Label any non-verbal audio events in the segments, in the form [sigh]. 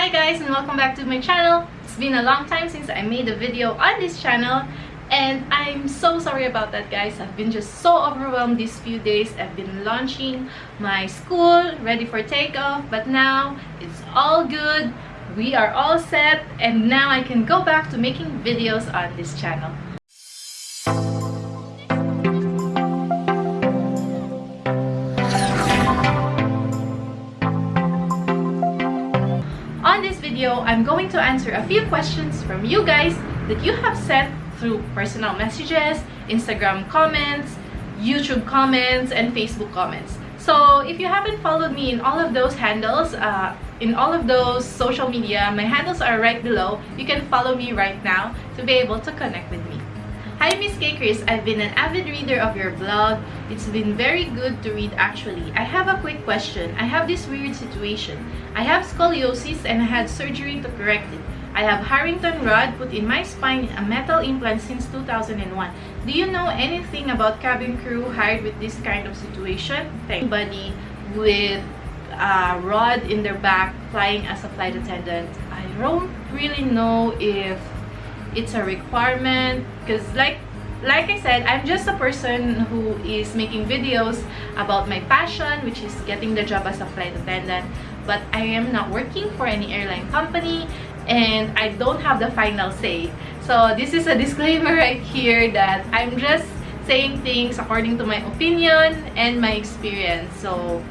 Hi guys and welcome back to my channel. It's been a long time since I made a video on this channel and I'm so sorry about that guys. I've been just so overwhelmed these few days. I've been launching my school, ready for takeoff, but now it's all good. We are all set and now I can go back to making videos on this channel. I'm going to answer a few questions from you guys that you have sent through personal messages, Instagram comments, YouTube comments, and Facebook comments. So if you haven't followed me in all of those handles, uh, in all of those social media, my handles are right below. You can follow me right now to be able to connect with me. Hi Miss K Chris, I've been an avid reader of your blog. It's been very good to read actually. I have a quick question. I have this weird situation. I have scoliosis and I had surgery to correct it. I have Harrington rod put in my spine, a metal implant since 2001. Do you know anything about cabin crew hired with this kind of situation? Anybody with a rod in their back flying as a flight attendant? I don't really know if it's a requirement because like like I said, I'm just a person who is making videos about my passion, which is getting the job as a flight attendant. But I am not working for any airline company and I don't have the final say. So this is a disclaimer right here that I'm just saying things according to my opinion and my experience. So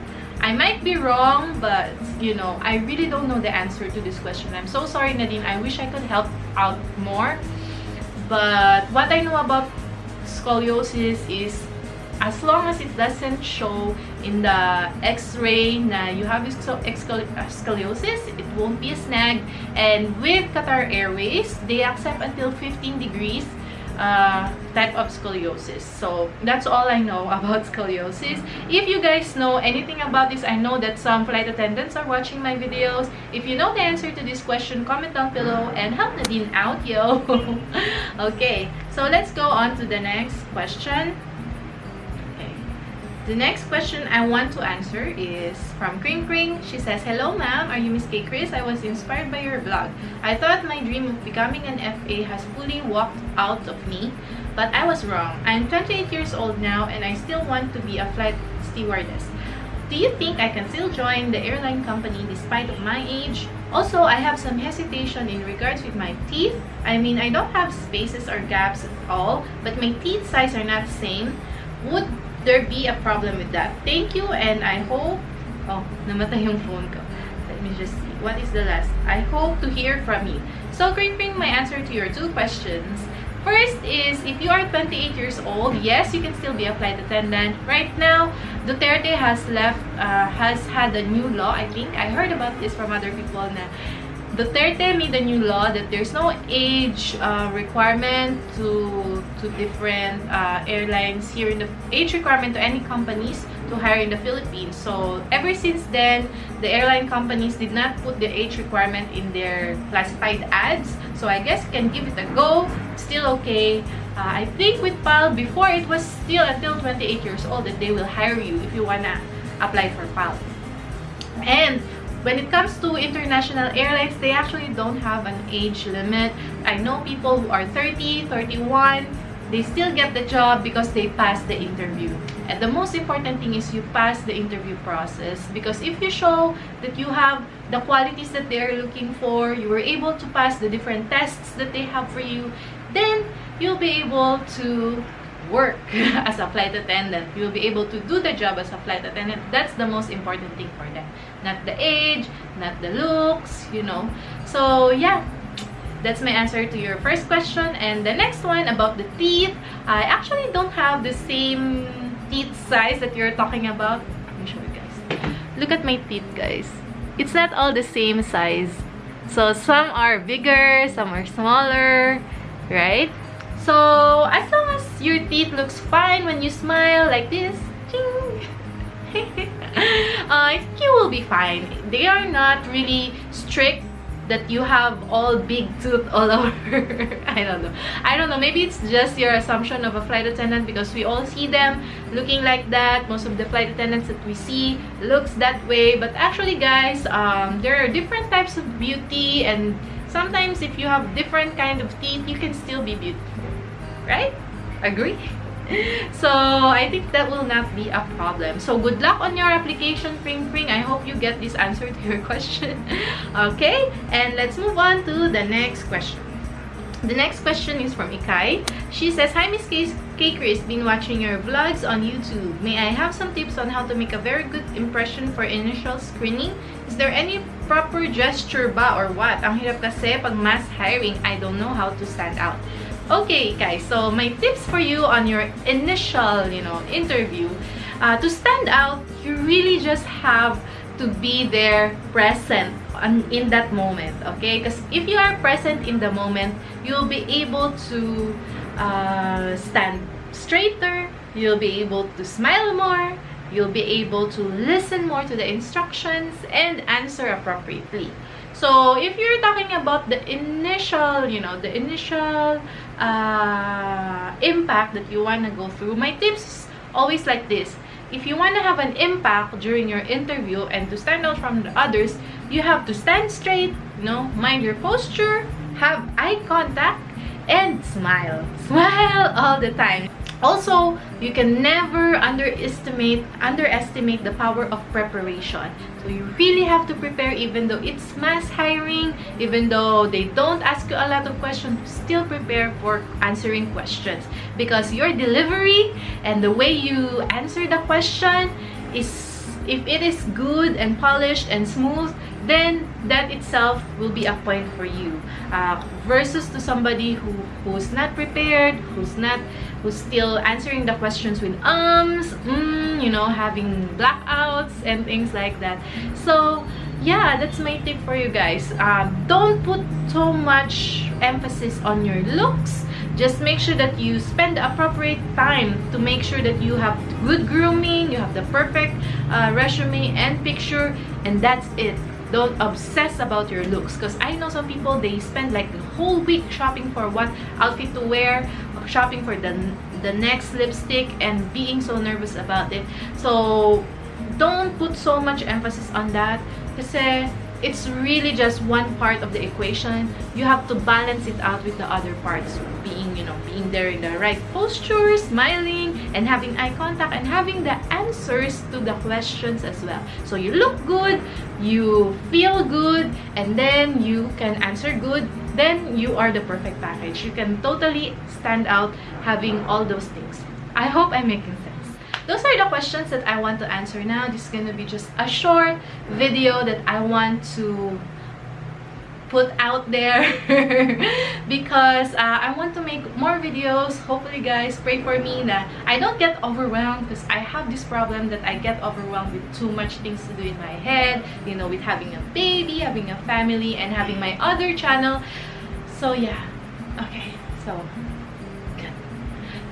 I might be wrong, but you know, I really don't know the answer to this question. I'm so sorry, Nadine. I wish I could help out more. But what I know about scoliosis is as long as it doesn't show in the x-ray na you have uh, scoliosis, it won't be a snag. And with Qatar Airways, they accept until 15 degrees uh, type of scoliosis. So that's all I know [laughs] about scoliosis. If you guys know anything about this, I know that some flight attendants are watching my videos. If you know the answer to this question, comment down below and help Nadine out, yo! [laughs] okay, so let's go on to the next question. The next question I want to answer is from Kring Kring. She says, Hello ma'am, are you Miss K. Chris? I was inspired by your blog. I thought my dream of becoming an FA has fully walked out of me, but I was wrong. I'm 28 years old now and I still want to be a flight stewardess. Do you think I can still join the airline company despite of my age? Also, I have some hesitation in regards with my teeth. I mean, I don't have spaces or gaps at all, but my teeth size are not the same. Would there be a problem with that. Thank you and I hope... Oh, namatay yung phone ko. Let me just see. What is the last? I hope to hear from you. So, Green, my answer to your two questions. First is, if you are 28 years old, yes, you can still be a flight attendant. Right now, Duterte has left, uh, has had a new law, I think. I heard about this from other people na Duterte made a new law that there's no age uh, requirement to to different uh, airlines here in the age requirement to any companies to hire in the Philippines. So ever since then, the airline companies did not put the age requirement in their classified ads. So I guess can give it a go. Still okay. Uh, I think with PAL, before it was still until 28 years old that they will hire you if you wanna apply for PAL. And when it comes to international airlines, they actually don't have an age limit. I know people who are 30, 31, they still get the job because they pass the interview. And the most important thing is you pass the interview process because if you show that you have the qualities that they're looking for, you were able to pass the different tests that they have for you, then you'll be able to work [laughs] as a flight attendant. You'll be able to do the job as a flight attendant. That's the most important thing for them. Not the age, not the looks, you know. So, yeah. That's my answer to your first question. And the next one about the teeth. I actually don't have the same teeth size that you're talking about. Let me show you guys. Look at my teeth, guys. It's not all the same size. So, some are bigger, some are smaller, right? So, long as your teeth looks fine when you smile like this, [laughs] uh, you will be fine. They are not really strict that you have all big tooth all [laughs] over. I don't know. I don't know. Maybe it's just your assumption of a flight attendant because we all see them looking like that. Most of the flight attendants that we see looks that way. But actually, guys, um, there are different types of beauty and sometimes if you have different kind of teeth, you can still be beautiful. Right? Agree? [laughs] so I think that will not be a problem. So good luck on your application, Pring Pring. I hope you get this answer to your [laughs] question. okay, and let's move on to the next question. The next question is from Ikai. She says, Hi Miss K, K Chris, been watching your vlogs on YouTube. May I have some tips on how to make a very good impression for initial screening? Is there any proper gesture ba or what? Ang hirap kasi pag mass hiring, I don't know how to stand out. Okay, guys, so my tips for you on your initial, you know, interview, uh, to stand out, you really just have to be there present on, in that moment, okay? Because if you are present in the moment, you'll be able to uh, stand straighter, you'll be able to smile more, you'll be able to listen more to the instructions and answer appropriately. So, if you're talking about the initial, you know, the initial uh, impact that you want to go through, my tips always like this. If you want to have an impact during your interview and to stand out from the others, you have to stand straight, you know, mind your posture, have eye contact, and smile. Smile all the time. Also, you can never underestimate underestimate the power of preparation. So you really have to prepare even though it's mass hiring, even though they don't ask you a lot of questions, still prepare for answering questions because your delivery and the way you answer the question is if it is good and polished and smooth, then that itself will be a point for you uh, versus to somebody who who's not prepared who's not who's still answering the questions with ums mm, you know having blackouts and things like that. So yeah that's my tip for you guys. Um, don't put so much emphasis on your looks. Just make sure that you spend the appropriate time to make sure that you have good grooming you have the perfect uh, resume and picture and that's it don't obsess about your looks. Because i know some people they spend like the whole week shopping for what outfit to wear shopping for the the next lipstick and being so nervous about it. So don't put so much emphasis on that. Because it's really just one part of the equation. You have to balance it out with the other parts being you know being there in the right posture smiling and having eye contact and having the answers to the questions as well. So you look good you feel good and then you can answer good then you are the perfect package. You can totally stand out having all those things. I hope i'm making sense those are the questions that I want to answer now. This is gonna be just a short video that I want to put out there [laughs] because uh, I want to make more videos. Hopefully guys pray for me that I don't get overwhelmed because I have this problem that I get overwhelmed with too much things to do in my head you know with having a baby having a family and having my other channel. So yeah. Okay so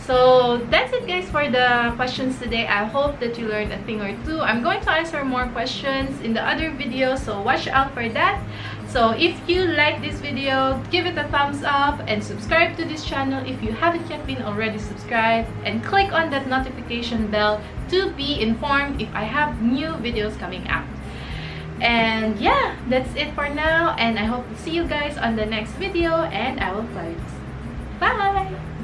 so that's it guys for the questions today. I hope that you learned a thing or two. I'm going to answer more questions in the other video, so watch out for that. So if you like this video, give it a thumbs up and subscribe to this channel if you haven't yet been already subscribed and click on that notification bell to be informed if I have new videos coming out. And yeah, that's it for now and I hope to see you guys on the next video and I will close. Bye!